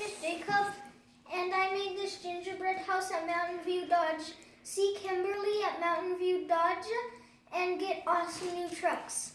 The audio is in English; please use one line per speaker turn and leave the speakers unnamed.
Jacob, and I made this gingerbread house at Mountain View Dodge. See Kimberly at Mountain View Dodge and get awesome new trucks.